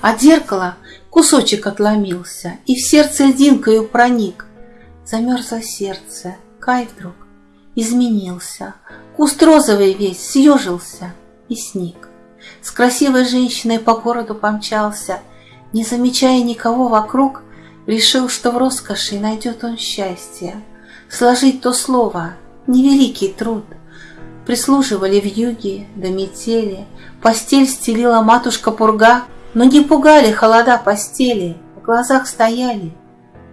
От зеркала кусочек отломился И в сердце льдинкою проник. Замерзло сердце, Кай вдруг изменился, Куст розовый весь съежился и сник. С красивой женщиной по городу помчался, Не замечая никого вокруг, Решил, что в роскоши найдет он счастье. Сложить то слово — невеликий труд. Прислуживали в юге до метели, Постель стелила матушка Пурга, Но не пугали холода постели, В глазах стояли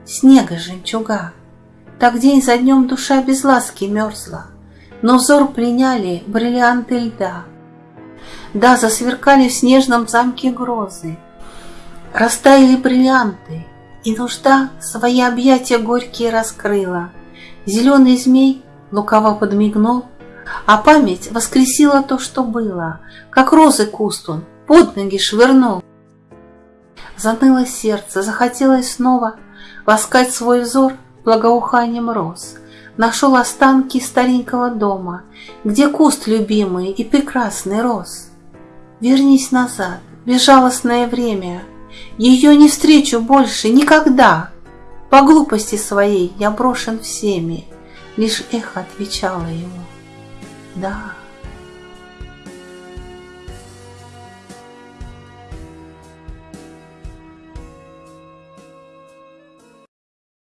снега жемчуга. Так день за днем душа без ласки мерзла, Но взор пленяли бриллианты льда. Да, засверкали в снежном замке грозы, Растаяли бриллианты, и нужда свои объятия горькие раскрыла. Зеленый змей лукаво подмигнул, А память воскресила то, что было, Как розы куст он под ноги швырнул. Заныло сердце, захотелось снова Воскать свой взор благоуханием роз. Нашел останки старенького дома, Где куст любимый и прекрасный рос. Вернись назад, безжалостное время — ее не встречу больше никогда. По глупости своей я брошен всеми, Лишь эхо отвечало ему «Да».